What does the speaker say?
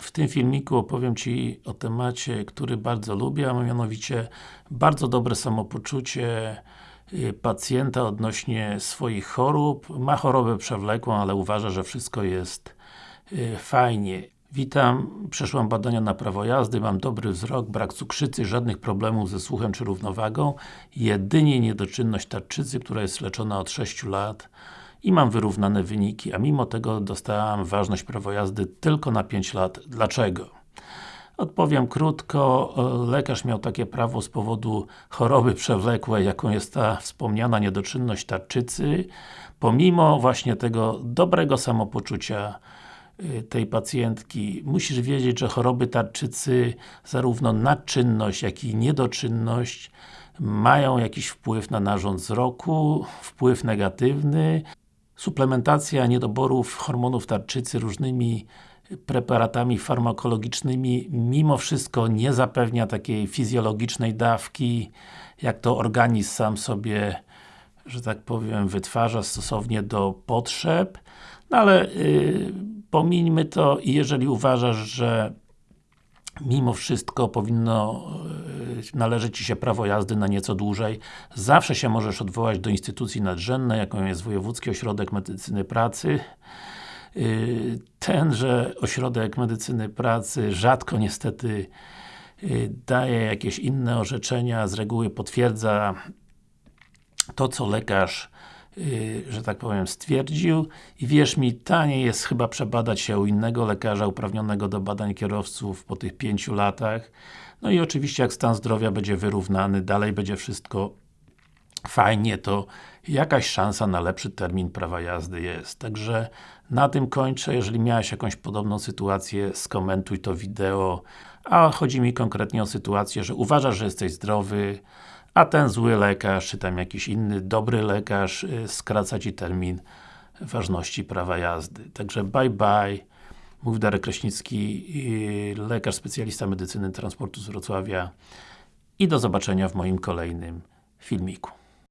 W tym filmiku opowiem Ci o temacie, który bardzo lubię, a mianowicie bardzo dobre samopoczucie y, pacjenta odnośnie swoich chorób. Ma chorobę przewlekłą, ale uważa, że wszystko jest y, fajnie. Witam, przeszłam badania na prawo jazdy, mam dobry wzrok, brak cukrzycy, żadnych problemów ze słuchem czy równowagą, jedynie niedoczynność tarczycy, która jest leczona od 6 lat i mam wyrównane wyniki, a mimo tego dostałam ważność prawo jazdy tylko na 5 lat. Dlaczego? Odpowiem krótko, lekarz miał takie prawo z powodu choroby przewlekłej, jaką jest ta wspomniana niedoczynność tarczycy, pomimo właśnie tego dobrego samopoczucia y, tej pacjentki. Musisz wiedzieć, że choroby tarczycy, zarówno nadczynność, jak i niedoczynność mają jakiś wpływ na narząd wzroku, wpływ negatywny, suplementacja niedoborów hormonów tarczycy różnymi preparatami farmakologicznymi mimo wszystko nie zapewnia takiej fizjologicznej dawki, jak to organizm sam sobie, że tak powiem, wytwarza stosownie do potrzeb, no ale yy, pomińmy to i jeżeli uważasz, że mimo wszystko powinno należeć Ci się prawo jazdy na nieco dłużej. Zawsze się możesz odwołać do instytucji nadrzędnej, jaką jest Wojewódzki Ośrodek Medycyny Pracy. E, tenże Ośrodek Medycyny Pracy rzadko niestety e, daje jakieś inne orzeczenia, z reguły potwierdza to, co lekarz że tak powiem, stwierdził i wierz mi, taniej jest chyba przebadać się u innego lekarza uprawnionego do badań kierowców po tych pięciu latach. No i oczywiście jak stan zdrowia będzie wyrównany, dalej będzie wszystko fajnie, to jakaś szansa na lepszy termin prawa jazdy jest. Także na tym kończę. Jeżeli miałeś jakąś podobną sytuację, skomentuj to wideo. A chodzi mi konkretnie o sytuację, że uważasz, że jesteś zdrowy, a ten zły lekarz, czy tam jakiś inny dobry lekarz y, skraca Ci termin ważności prawa jazdy. Także bye bye. Mówi Darek Kraśnicki, y, lekarz specjalista medycyny transportu z Wrocławia i do zobaczenia w moim kolejnym filmiku.